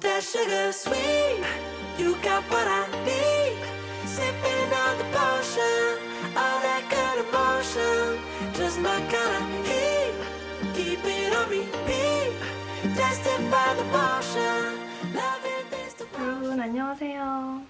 that sugar sweet. You got what I need. Sipping on the potion, all that good emotion. Just my kind of heat. Keep it on repeat. Tested by the potion. 여러분 안녕하세요.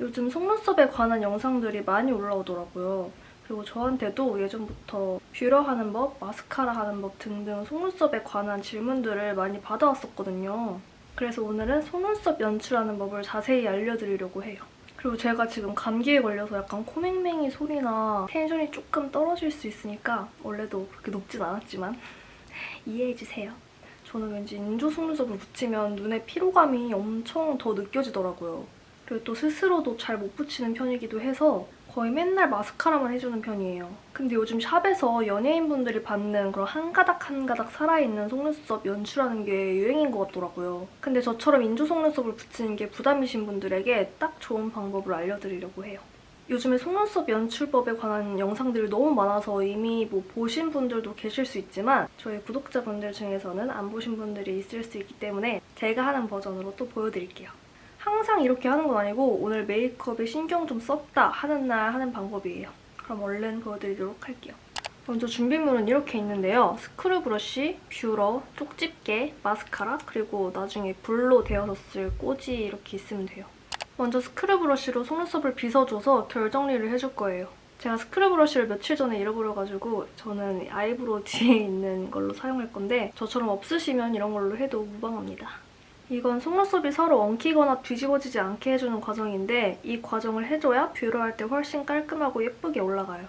요즘 속눈썹에 관한 영상들이 많이 올라오더라고요. 그리고 저한테도 예전부터 뷰러 하는 법, 마스카라 하는 법 등등 속눈썹에 관한 질문들을 많이 받아왔었거든요. 그래서 오늘은 속눈썹 연출하는 법을 자세히 알려드리려고 해요. 그리고 제가 지금 감기에 걸려서 약간 코맹맹이 소리나 텐션이 조금 떨어질 수 있으니까 원래도 그렇게 높진 않았지만 이해해주세요. 저는 왠지 인조 속눈썹을 붙이면 눈에 피로감이 엄청 더 느껴지더라고요. 그리고 또 스스로도 잘 못 붙이는 편이기도 해서 거의 맨날 마스카라만 해주는 편이에요. 근데 요즘 샵에서 연예인분들이 받는 그런 한 가닥 한 가닥 살아있는 속눈썹 연출하는 게 유행인 것 같더라고요. 근데 저처럼 인조 속눈썹을 붙이는 게 부담이신 분들에게 딱 좋은 방법을 알려드리려고 해요. 요즘에 속눈썹 연출법에 관한 영상들이 너무 많아서 이미 뭐 보신 분들도 계실 수 있지만 저희 구독자분들 중에서는 안 보신 분들이 있을 수 있기 때문에 제가 하는 버전으로 또 보여드릴게요. 항상 이렇게 하는 건 아니고 오늘 메이크업에 신경 좀 썼다 하는 날 하는 방법이에요. 그럼 얼른 보여드리도록 할게요. 먼저 준비물은 이렇게 있는데요. 스크류 브러쉬, 뷰러, 쪽집게, 마스카라, 그리고 나중에 불로 데워서 쓸 꼬지 이렇게 있으면 돼요. 먼저 스크류 브러쉬로 속눈썹을 빗어줘서 결 정리를 해줄 거예요. 제가 스크류 브러쉬를 며칠 전에 잃어버려가지고 저는 eyebrow 뒤에 있는 걸로 사용할 건데 저처럼 없으시면 이런 걸로 해도 무방합니다. 이건 속눈썹이 서로 엉키거나 뒤집어지지 않게 해주는 과정인데 이 과정을 해줘야 뷰러할 때 훨씬 깔끔하고 예쁘게 올라가요.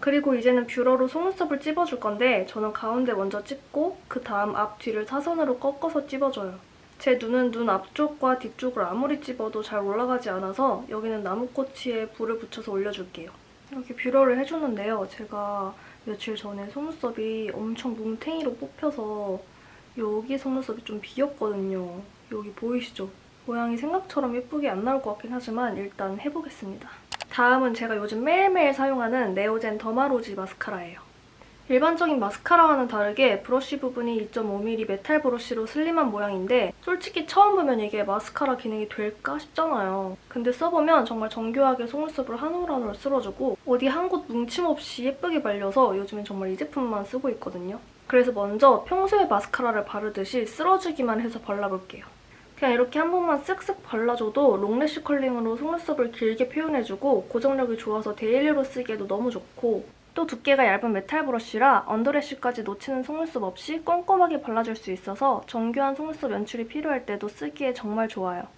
그리고 이제는 뷰러로 속눈썹을 찝어줄 건데 저는 가운데 먼저 찝고 그 다음 앞 뒤를 사선으로 꺾어서 찝어줘요. 제 눈은 눈 앞쪽과 뒤쪽을 아무리 찝어도 잘 올라가지 않아서 여기는 나무꼬치에 불을 붙여서 올려줄게요. 이렇게 뷰러를 해주는데요. 제가 며칠 전에 속눈썹이 엄청 뭉탱이로 뽑혀서 여기 속눈썹이 좀 비었거든요. 여기 보이시죠? 모양이 생각처럼 예쁘게 안 나올 것 같긴 하지만 일단 해보겠습니다. 다음은 제가 요즘 매일매일 사용하는 네오젠 더마로지 마스카라예요. 일반적인 마스카라와는 다르게 브러쉬 부분이 2.5mm 메탈 브러쉬로 슬림한 모양인데 솔직히 처음 보면 이게 마스카라 기능이 될까 싶잖아요. 근데 써보면 정말 정교하게 속눈썹을 한 올 한 올 쓸어주고 어디 한 곳 뭉침 없이 예쁘게 발려서 요즘엔 정말 이 제품만 쓰고 있거든요. 그래서 먼저 평소에 마스카라를 바르듯이 쓸어주기만 해서 발라볼게요. 그냥 이렇게 한 번만 쓱쓱 발라줘도 long lash curling으로 속눈썹을 길게 표현해주고 고정력이 좋아서 daily로 쓰기에도 너무 좋고 또 두께가 얇은 메탈 브러쉬라 under lash까지 놓치는 속눈썹 없이 꼼꼼하게 발라줄 수 있어서 정교한 속눈썹 연출이 필요할 때도 쓰기에 정말 좋아요.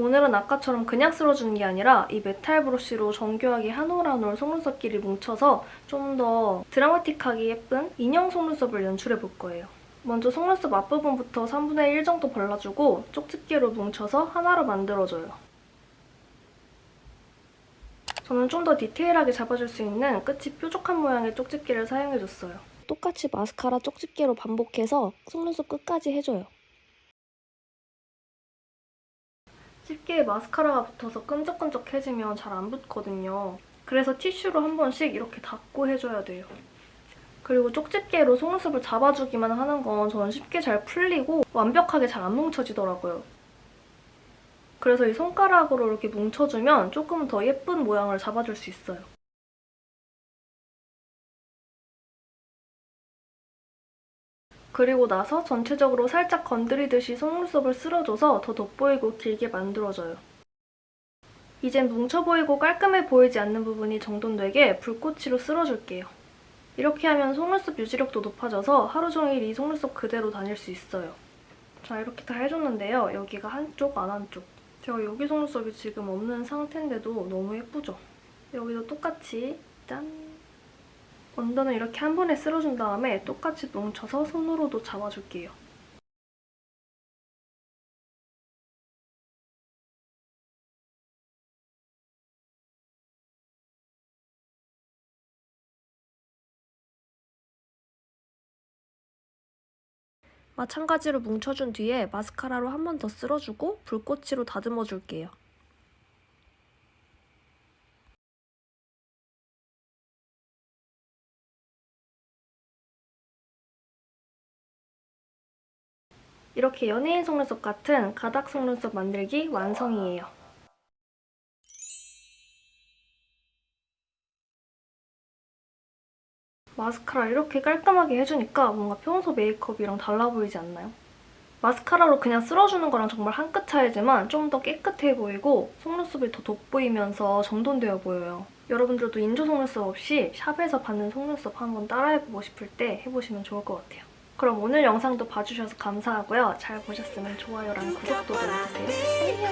오늘은 아까처럼 그냥 쓸어주는 게 아니라 이 메탈 브러쉬로 정교하게 한 올 한 올 속눈썹끼리 뭉쳐서 좀 더 드라마틱하게 예쁜 인형 속눈썹을 연출해볼 거예요. 먼저 속눈썹 앞부분부터 3분의 1 정도 발라주고 쪽집게로 뭉쳐서 하나로 만들어줘요. 저는 좀 더 디테일하게 잡아줄 수 있는 끝이 뾰족한 모양의 쪽집게를 사용해줬어요. 똑같이 마스카라 쪽집게로 반복해서 속눈썹 끝까지 해줘요. 집게에 마스카라가 붙어서 끈적끈적해지면 잘 안 붙거든요. 그래서 티슈로 한 번씩 이렇게 닦고 해줘야 돼요. 그리고 쪽집게로 속눈썹을 잡아주기만 하는 건 저는 쉽게 잘 풀리고 완벽하게 잘 안 뭉쳐지더라고요. 그래서 이 손가락으로 이렇게 뭉쳐주면 조금 더 예쁜 모양을 잡아줄 수 있어요. 그리고 나서 전체적으로 살짝 건드리듯이 속눈썹을 쓸어줘서 더 돋보이고 길게 만들어줘요. 이젠 뭉쳐 보이고 깔끔해 보이지 않는 부분이 정돈되게 붉꽃치로 쓸어줄게요. 이렇게 하면 속눈썹 유지력도 높아져서 하루 종일 이 속눈썹 그대로 다닐 수 있어요. 자, 이렇게 다 해줬는데요. 여기가 한쪽, 안 한쪽. 제가 여기 속눈썹이 지금 없는 상태인데도 너무 예쁘죠? 여기도 똑같이 짠! 언더는 이렇게 한 번에 쓸어준 다음에 똑같이 뭉쳐서 손으로도 잡아줄게요. 마찬가지로 뭉쳐준 뒤에 마스카라로 한 번 더 쓸어주고 붉꽃으로 다듬어줄게요. 이렇게 연예인 속눈썹 같은 가닥 속눈썹 만들기 완성이에요. 마스카라 이렇게 깔끔하게 해주니까 뭔가 평소 메이크업이랑 달라 보이지 않나요? 마스카라로 그냥 쓸어주는 거랑 정말 한 끗 차이지만 좀 더 깨끗해 보이고 속눈썹이 더 돋보이면서 정돈되어 보여요. 여러분들도 인조 속눈썹 없이 샵에서 받는 속눈썹 한번 따라해보고 싶을 때 해보시면 좋을 것 같아요. 그럼 오늘 영상도 봐주셔서 감사하고요. 잘 보셨으면 좋아요랑 구독도 눌러주세요.